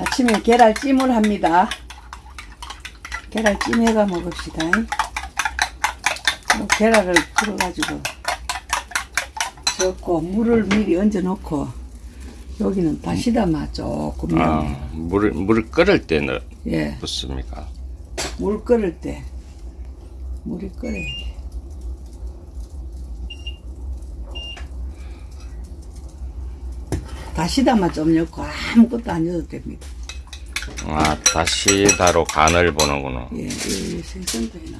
아침에 계란찜을 합니다. 계란찜 해가 먹읍시다. 뭐 계란을 풀어가지고 넣고 물을 미리 얹어 놓고 여기는 다시다마 조금 아. 물을 물을 끓을 때 넣, 예, 넣습니까? 물 끓을 때 물이 끓어야 돼. 다시다마 좀 넣고 아무것도 안 넣어도 됩니다. 아, 다시 다로 간을 보는구나. 예, 이 생선도 해놨네.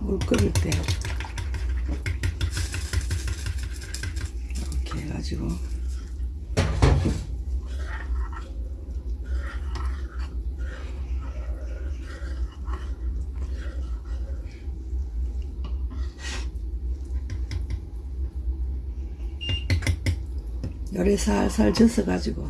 물 끓일 때 이렇게 해가지고 열에 살살 젖어가지고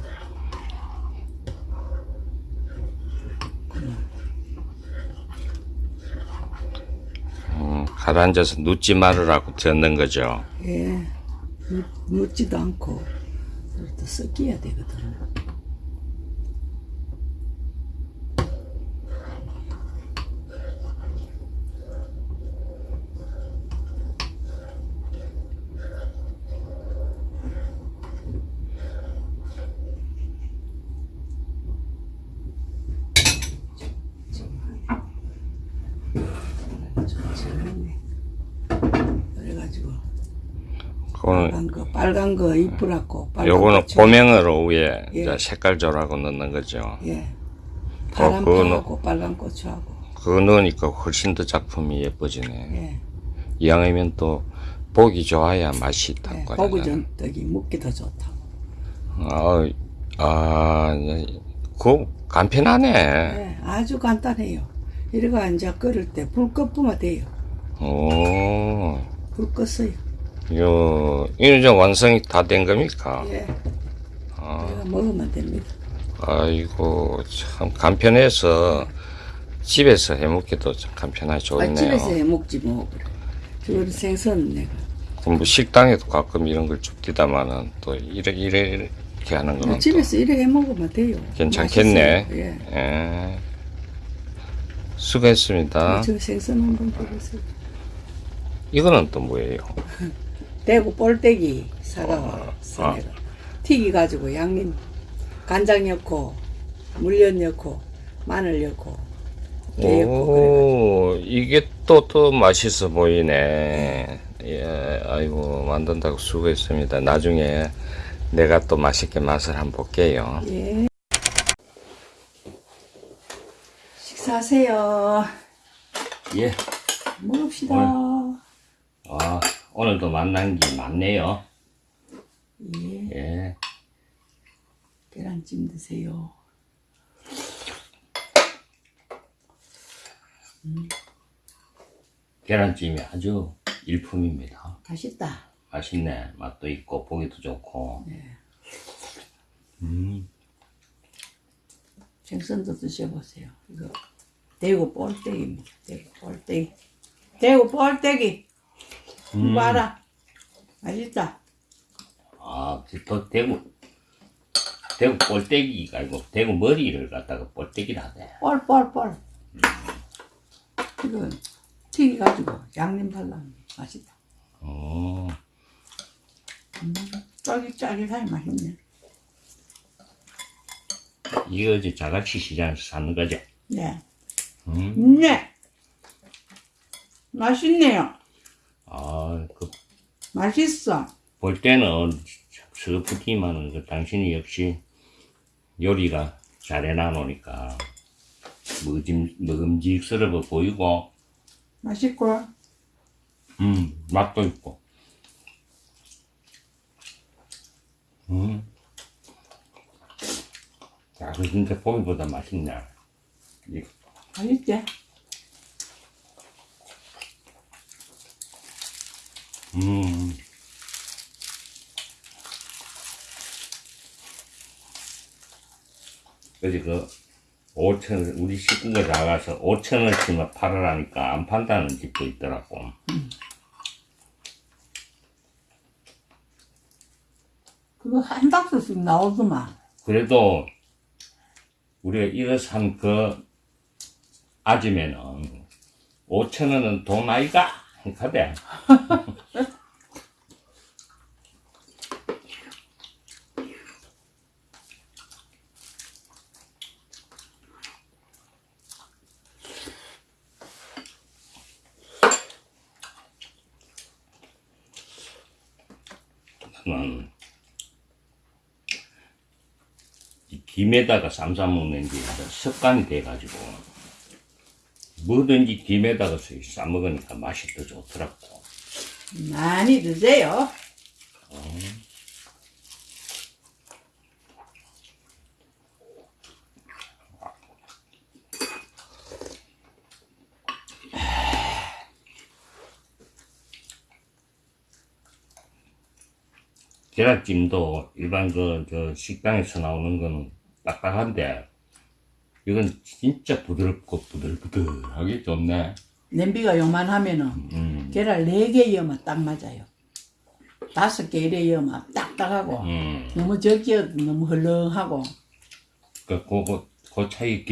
음, 가라앉아서 눕지 말으라고 듣는 거죠. 예 묻, 묻지도 않고 또 섞여야 되거든. 그래가지고 그거는 빨간 거 빨간 거 이쁘라고 빨간 요거는 고추. 고명으로 위에 예. 이제 색깔 조라고 넣는 거죠. 예 파란 그거는- 파하고 빨간 고추하고 그거 넣으니까 훨씬 더 작품이 예뻐지네. 예, 이왕이면 또 보기 좋아야 맛이 예 있다고 고구 하잖아. 전 떡이 묵기 더 좋다고 아, 아, 그 간편하네. 예, 아주 간단해요 이래가 이제 끓을 때 불 끄면 돼요 오, 불 껐어요 요, 이제 완성이 다 된 겁니까? 예 아, 먹으면 됩니다 아이고, 참 간편해서 집에서 해먹기도 참 간편하게 좋네요. 아, 집에서 해 먹지 뭐 그래 저거는 생선 내가 그럼 뭐 식당에도 가끔 이런 걸 줍디다마는 또 이래, 이래, 이렇게 하는 거는 또뭐 집에서 이래 해 먹으면 돼요 괜찮겠네. 맛있어요. 예. 예. 수고했습니다. 저 생선 한번 보세요 이거는 또 뭐예요? 대구 볼때기 사가와 아. 내가 튀기 가지고 양념 간장 넣고 물엿 넣고 마늘 넣고 그래. 오, 이게 또, 또 맛있어 보이네. 예, 아이고, 만든다고 수고했습니다. 나중에 내가 또 맛있게 맛을 한번 볼게요. 예. 식사하세요. 예. 먹읍시다. 아, 오늘도 만난 게 많네요. 예. 예. 계란찜 드세요. 계란찜이 아주 일품입니다. 맛있다. 맛있네. 맛도 있고, 보기도 좋고. 네. 음, 생선도 드셔보세요. 이거 대구 볼때기입니다. 대구 볼때기. 대구 볼때기. 음. 봐라. 맛있다. 아, 또 대구, 대구 볼때기가 아니고, 대구 머리를 갖다가 볼때기라 하네. 뻘 뻘뻘. 이거 튀겨가지고 양념 발라면 맛있다. 어, 쫄깃쫄깃하니 맛있네. 이거 이제 자갈치 시장에서 사는 거죠? 네. 음, 네. 맛있네요. 아, 그, 맛있어. 볼 때는 서프티만은 그 당신이 역시 요리가 잘 해놔놓으니까 먹음, 먹음직스러워 보이고, 맛있고. 음, 맛도 있고. 음. 야, 그 진짜 보기보다 맛있네. 이- 맛있지? 그지 그 5천 우리 식구가 작아서 5천 원씩만 팔으라니까 안 판다는 집도 있더라고. 그거 한 박스씩 나오더만. 그래도 우리가 이거 산 그 아지매는 5천 원은 돈 아이가 하대. 나는 이 김에다가 쌈 싸 먹는 게 습관이 돼가지고 뭐든지 김에다가 싸 먹으니까 맛이 더 좋더라고. 많이 드세요. 계란찜도 일반 그, 저 식당에서 나오는 거는 딱딱한데 이건 진짜 부드럽고 부들부들하게 좋네. 냄비가 요만하면은 음, 계란 4개 넣으면 딱 맞아요. 다섯 개 이래 넣으면 딱딱하고 음. 너무 적게 너무 헐렁하고 그, 그, 그 차이